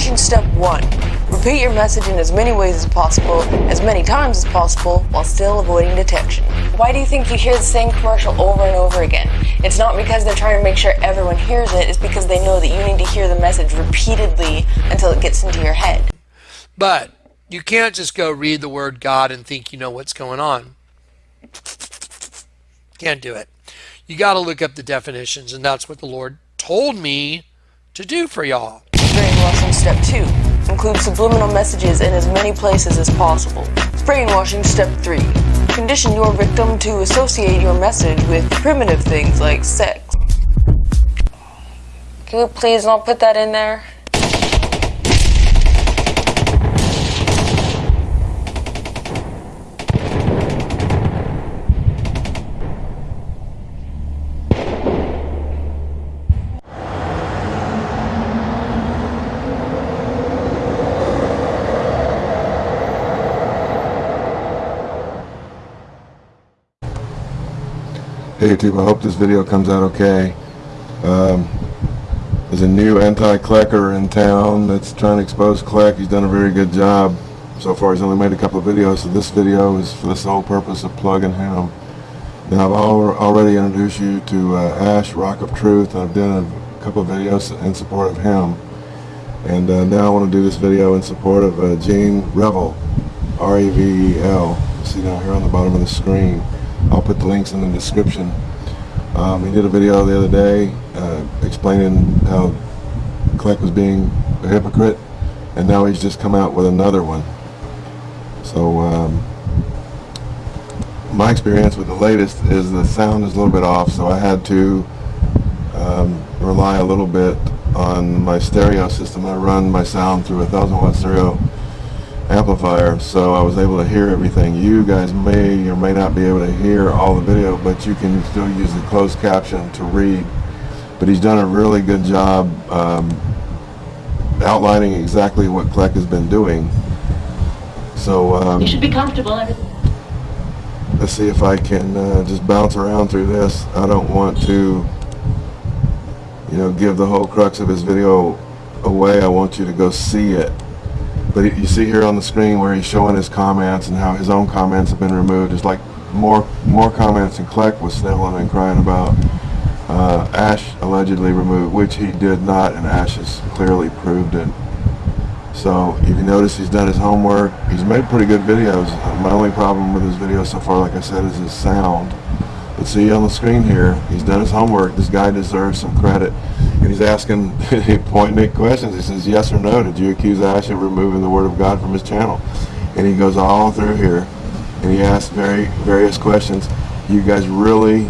Brainwashing step 1. Repeat your message in as many ways as possible, as many times as possible, while still avoiding detection. Why do you think you hear the same commercial over and over again? It's not because they're trying to make sure everyone hears it, it's because they know that you need to hear the message repeatedly until it gets into your head. But you can't just go read the word God and think you know what's going on. Can't do it. You got to look up the definitions, and that's what the Lord told me to do for y'all. Step 2. Include subliminal messages in as many places as possible. Brainwashing step 3. Condition your victim to associate your message with primitive things like sex. Can you please not put that in there? Hey YouTube, I hope this video comes out okay. Um, there's a new anti-Klecker in town that's trying to expose Kleck. He's done a very good job. So far he's only made a couple of videos, so this video is for the sole purpose of plugging him. Now I've al already introduced you to uh, Ash, Rock of Truth. I've done a couple of videos in support of him. And uh, now I want to do this video in support of uh, Gene Revel, R-E-V-E-L. See down here on the bottom of the screen. I'll put the links in the description. Um, he did a video the other day uh, explaining how Kleck was being a hypocrite and now he's just come out with another one. So um, my experience with the latest is the sound is a little bit off so I had to um, rely a little bit on my stereo system. I run my sound through a thousand watt stereo amplifier so I was able to hear everything. You guys may or may not be able to hear all the video but you can still use the closed caption to read. But he's done a really good job um, outlining exactly what Kleck has been doing. So um, You should be comfortable. let's see if I can uh, just bounce around through this. I don't want to you know give the whole crux of his video away. I want you to go see it. But you see here on the screen where he's showing his comments and how his own comments have been removed. There's like more more comments than Kleck was sniveling and crying about. Uh, Ash allegedly removed, which he did not, and Ash has clearly proved it. So if you notice he's done his homework, he's made pretty good videos. My only problem with his videos so far, like I said, is his sound. But see on the screen here, he's done his homework. This guy deserves some credit. And he's asking point questions. He says, yes or no, did you accuse Ash of removing the Word of God from his channel? And he goes all through here, and he asks very various questions. You guys really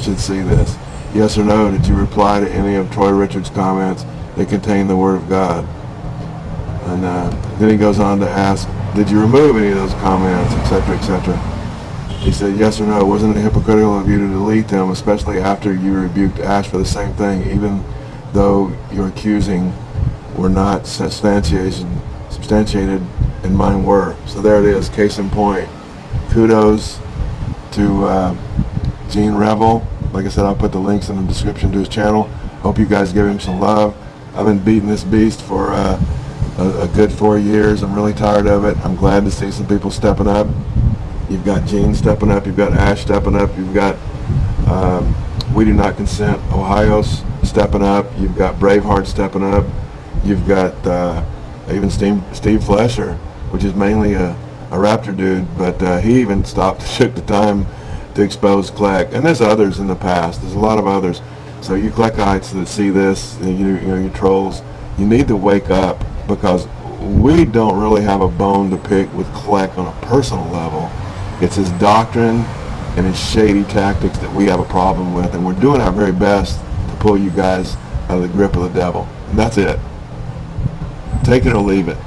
should see this. Yes or no, did you reply to any of Troy Richards' comments that contain the Word of God? And uh, then he goes on to ask, did you remove any of those comments, etc., etc. He said, yes or no, wasn't it hypocritical of you to delete them, especially after you rebuked Ash for the same thing, even though your accusing were not substantiated, substantiated and mine were. So there it is, case in point. Kudos to uh, Gene Revel. Like I said, I'll put the links in the description to his channel. Hope you guys give him some love. I've been beating this beast for uh, a, a good four years. I'm really tired of it. I'm glad to see some people stepping up. You've got Gene stepping up. You've got Ash stepping up. You've got um, We Do Not Consent Ohio's stepping up. You've got Braveheart stepping up. You've got uh, even Steve, Steve Flesher, which is mainly a, a Raptor dude, but uh, he even stopped, took the time to expose Kleck. And there's others in the past. There's a lot of others. So you Kleckites that see this, you, you know, you trolls, you need to wake up because we don't really have a bone to pick with Kleck on a personal level. It's his doctrine and his shady tactics that we have a problem with, and we're doing our very best to pull you guys out of the grip of the devil. And that's it. Take it or leave it.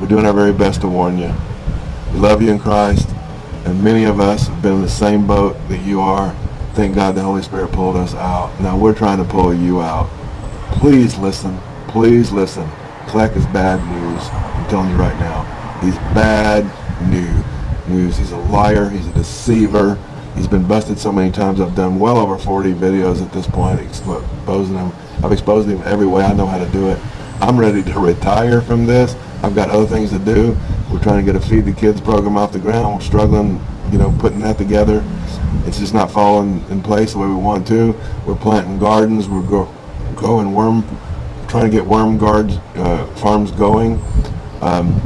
We're doing our very best to warn you. We love you in Christ, and many of us have been in the same boat that you are. Thank God the Holy Spirit pulled us out. Now we're trying to pull you out. Please listen. Please listen. Kleck is bad news. I'm telling you right now. He's bad news news. He's a liar. He's a deceiver. He's been busted so many times. I've done well over 40 videos at this point exposing him. I've exposed him every way I know how to do it. I'm ready to retire from this. I've got other things to do. We're trying to get a feed the kids program off the ground. We're struggling, you know, putting that together. It's just not falling in place the way we want to. We're planting gardens. We're grow, growing worm, trying to get worm guards uh, farms going. Um,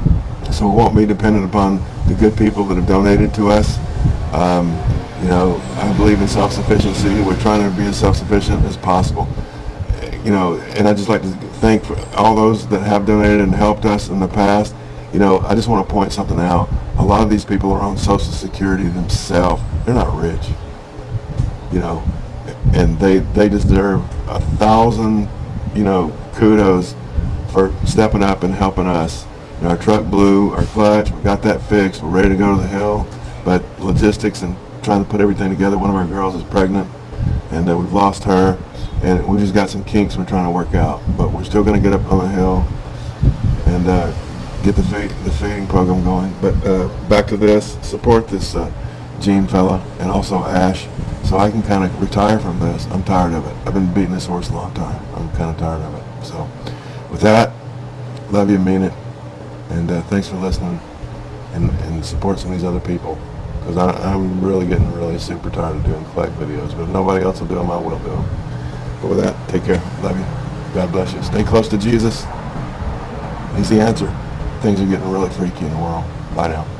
so we won't be dependent upon the good people that have donated to us. Um, you know, I believe in self-sufficiency. We're trying to be as self-sufficient as possible. You know, and I just like to thank all those that have donated and helped us in the past. You know, I just want to point something out. A lot of these people are on Social Security themselves. They're not rich. You know, and they they deserve a thousand, you know, kudos for stepping up and helping us. Know, our truck blew, our clutch, we got that fixed, we're ready to go to the hill, but logistics and trying to put everything together, one of our girls is pregnant, and uh, we've lost her, and we just got some kinks we're trying to work out, but we're still going to get up on the hill and uh, get the, feed, the feeding program going. But uh, back to this, support this uh, Gene fella, and also Ash, so I can kind of retire from this. I'm tired of it. I've been beating this horse a long time. I'm kind of tired of it. So with that, love you, mean it. And uh, thanks for listening and, and support some of these other people. Because I'm really getting really super tired of doing Kleck videos. But if nobody else will do them, I will do them. But with that, take care. Love you. God bless you. Stay close to Jesus. He's the answer. Things are getting really freaky in the world. Bye now.